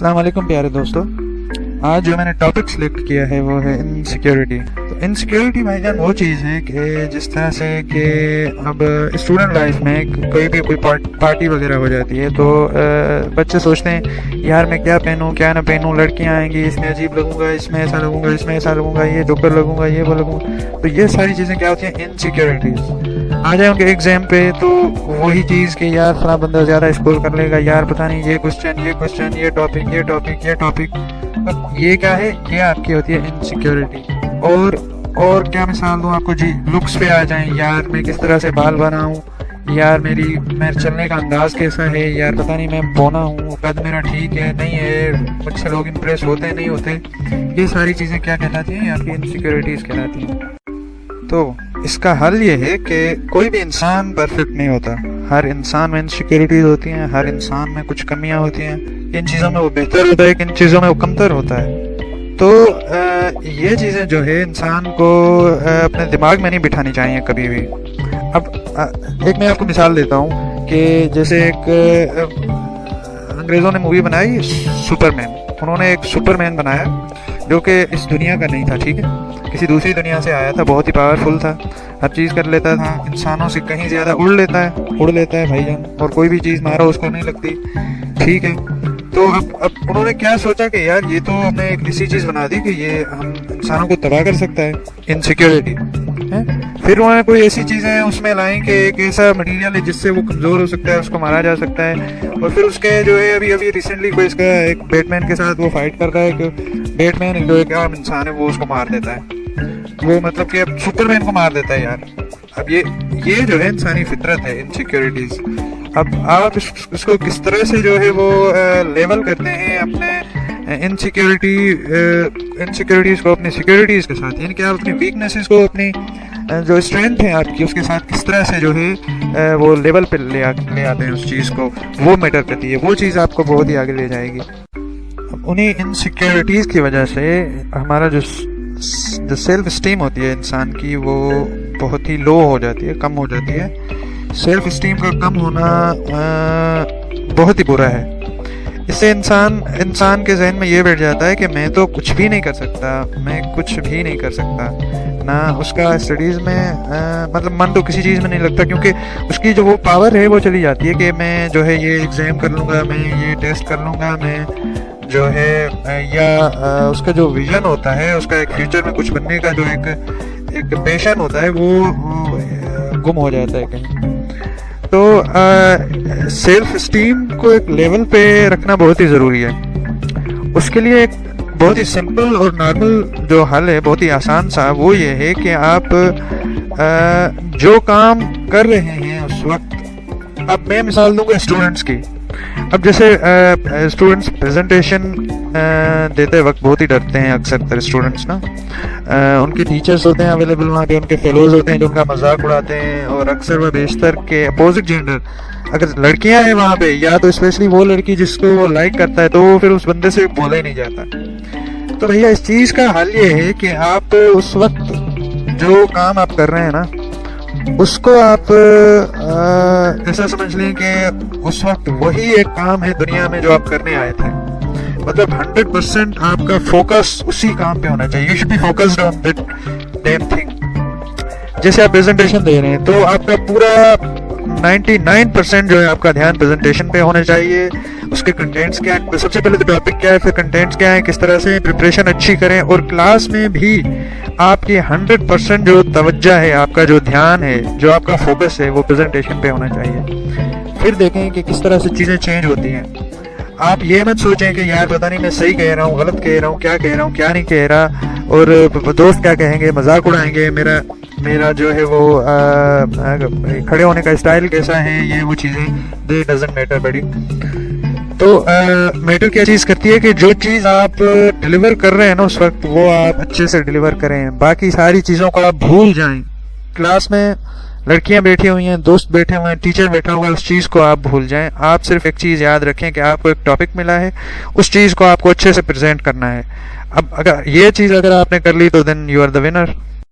السلام علیکم پیارے دوستو۔ آج جو میں نے ٹاپک سلیکٹ کیا ہے وہ ہے انسیکیورٹی تو انسیکیورٹی بھائی جان وہ چیز ہے کہ جس طرح سے کہ اب اسٹوڈنٹ لائف میں کوئی بھی کوئی پارٹی وغیرہ ہو جاتی ہے تو بچے سوچتے ہیں، یار میں کیا پہنوں، کیا نہ پہنوں، لڑکیاں آئیں گی، اس میں عجیب لگوں گا، اس میں ایسا لگوں گا، اس میں ایسا لگوں گا، یہ ڈوکر لگوں گا، یہ وہ لگوں گا۔ تو یہ ساری چیزیں کیا ہوتی ہیں؟ انسیکیورٹیز آ جائیں ان کے ایگزام پہ تو وہی چیز کہ یار فلاں بندہ زیادہ اسکور کر لے گا، یار پتہ نہیں یہ کوشچن یہ کوشچن یہ ٹاپک یہ ٹاپک یہ ٹاپک یہ کیا ہے؟ یہ آپ کی ہوتی ہے انسیکیورٹی اور اور کیا مثال دوں آپ کو؟ جی لکس پہ آ جائیں۔ یار میں کس طرح سے بال بناؤں؟ یار میری میں چلنے کا انداز کیسا ہے؟ یار پتہ نہیں میں بونا ہوں، قد میرا ٹھیک ہے، نہیں ہے، مجھ سے لوگ امپریس ہوتے نہیں ہوتے۔ یہ ساری چیزیں کیا کہلاتی ہیں؟ آپ کی انسیکیورٹیز کہلاتی ہیں۔ تو اس کا حل یہ ہے کہ کوئی بھی انسان پرفیکٹ نہیں ہوتا۔ ہر انسان میں انسیکیورٹیز ہوتی ہیں، ہر انسان میں کچھ کمیاں ہوتی ہیں۔ ان چیزوں میں وہ بہتر ہوتا ہے، ان چیزوں میں وہ کمتر ہوتا ہے۔ تو یہ چیزیں جو ہے انسان کو اپنے دماغ میں نہیں بٹھانی چاہیے کبھی بھی۔ اب ایک میں آپ کو مثال دیتا ہوں کہ جیسے ایک انگریزوں نے مووی بنائی سپر مین انہوں نے ایک سپر مین بنایا۔ جو کہ اس دنیا کا نہیں تھا ٹھیک ہے؟ کسی دوسری دنیا سے آیا تھا بہت ہی پاورفل تھا۔ ہر چیز کر لیتا تھا۔ انسانوں سے کہیں زیادہ اڑ لیتا ہے۔ اڑ لیتا ہے بھائی جان۔ اور کوئی بھی چیز مارو اس کو نہیں لگتی۔ ٹھیک ہے۔ تو اب اب انہوں نے کیا سوچا کہ یار یہ تو ہم نے ایک ایسی چیز بنا دی کہ یہ ہم انسانوں کو تباہ کر سکتا ہے۔ انسیکیورٹی پھر انہوں نے کوئی ایسی چیزیں اس میں لائیں کہ ایک ایسا مٹیریل ہے جس سے وہ کمزور ہو سکتا ہے، اس کو مارا جا سکتا ہے۔ اور پھر اس کے جو ہے، ابھی ابھی ریسنٹلی کوئی اس کا ایک بیٹ مین کے ساتھ وہ فائٹ کر رہا ہے کہ بیٹ مین جو ایک عام انسان ہے، وہ اس کو مار دیتا ہے۔ وہ مطلب کہ اب سپر مین کو مار دیتا ہے یار۔ اب یہ یہ جو ہے انسانی فطرت ہے انسیکیورٹیز اب آپ اس کو کس طرح سے جو ہے وہ لیول کرتے ہیں اپنے انسیکیورٹی انسیکیورٹیز کو، اپنی سیکیورٹیز کے ساتھ۔ یعنی کہ آپ اپنی ویکنیسز کو، اپنی جو اسٹرینتھ ہے آپ کی، اس کے ساتھ کس طرح سے جو ہے وہ لیول پہ لے لے آتے ہیں اس چیز کو، وہ میٹر کرتی ہے، وہ چیز آپ کو بہت ہی آگے لے جائے گی۔ انہیں انسیکیورٹیز کی وجہ سے ہمارا جو جو سیلف اسٹیم ہوتی ہے انسان کی، وہ بہت ہی لو ہو جاتی ہے، کم ہو جاتی ہے۔ سیلف اسٹیم کا کم ہونا بہت ہی برا ہے۔ اس سے انسان انسان کے ذہن میں یہ بیٹھ جاتا ہے کہ میں تو کچھ بھی نہیں کر سکتا، میں کچھ بھی نہیں کر سکتا، نہ اس کا اسٹڈیز میں مطلب من تو کسی چیز میں نہیں لگتا، کیونکہ اس کی جو وہ پاور ہے وہ چلی جاتی ہے کہ میں جو ہے یہ ایگزام کر لوں گا، میں یہ ٹیسٹ کر لوں گا، میں جو ہے یا اس کا جو ویژن ہوتا ہے، اس کا ایک فیوچر میں کچھ بننے کا جو ایک ایک پیشن ہوتا ہے، وہ گم ہو جاتا ہے کہیں۔ تو سیلف اسٹیم کو ایک لیول پہ رکھنا بہت ہی ضروری ہے۔ اس کے لیے ایک بہت ہی سمپل اور نارمل جو حل ہے، بہت ہی آسان سا، وہ یہ ہے کہ آپ جو کام کر رہے ہیں اس وقت، اب میں مثال دوں گا اسٹوڈنٹس کی۔ اب جیسے اسٹوڈنٹس پریزنٹیشن دیتے وقت بہت ہی ڈرتے ہیں اکثر تر اسٹوڈنٹس نا۔ ان کے ٹیچرس ہوتے ہیں اویلیبل وہاں پہ ان کے فیلوز ہوتے ہیں جو ان کا مذاق اڑاتے ہیں، اور اکثر وہ بیشتر کے اپوزٹ جینڈر اگر لڑکیاں ہیں وہاں پہ، یا تو اسپیشلی وہ لڑکی جس کو وہ لائک کرتا ہے، تو وہ پھر اس بندے سے بولا ہی نہیں جاتا۔ تو بھیا، اس چیز کا حل یہ ہے کہ آپ اس وقت جو کام آپ کر رہے ہیں نا اس کو آپ ایسا سمجھ لیں کہ اس وقت وہی ایک کام ہے دنیا میں جو آپ کرنے آئے تھے۔ مطلب ہنڈریڈ پرسینٹ آپ کا فوکس اسی کام پہ ہونا چاہیے۔ You should be focused on that damn thing جیسے آپ پریزنٹیشن دے رہے ہیں تو آپ کا پورا نائنٹی نائن پرسینٹ جو ہے آپ کا دھیان پریزنٹیشن پہ ہونا چاہیے اس کے کنٹینٹس کیا ہیں سب سے پہلے تو ٹاپک کیا ہے پھر کنٹینٹس کیا ہیں کس طرح سے پریپریشن اچھی کریں اور کلاس میں بھی آپ کی ہنڈریڈ پرسینٹ جو توجہ ہے آپ کا جو دھیان ہے جو آپ کا فوکس ہے وہ پریزنٹیشن پہ ہونا چاہیے پھر دیکھیں کہ کس طرح سے چیزیں چینج ہوتی ہیں آپ یہ مت سوچیں کہ یار پتہ نہیں میں صحیح کہہ رہا ہوں غلط کہہ رہا ہوں کیا کہہ رہا ہوں کیا نہیں کہہ رہا اور دوست کیا کہیں گے مذاق اڑائیں گے میرا میرا جو ہے وہ کھڑے ہونے کا اسٹائل کیسا ہے، یہ وہ چیزیں دے ڈزنٹ میٹر بڑی۔ تو میٹر کیا چیز کرتی ہے کہ جو چیز آپ ڈلیور کر رہے ہیں نا اس وقت، وہ آپ اچھے سے ڈلیور کریں۔ باقی ساری چیزوں کو آپ بھول جائیں۔ کلاس میں لڑکیاں بیٹھی ہوئی ہیں، دوست بیٹھے ہوئے ہیں ٹیچر بیٹھا ہوا ہے، اس چیز کو آپ بھول جائیں۔ آپ صرف ایک چیز یاد رکھیں کہ آپ کو ایک ٹاپک ملا ہے، اس چیز کو آپ کو اچھے سے پریزنٹ کرنا ہے۔ اب اگر یہ چیز اگر آپ نے کر لی تو then you are the winner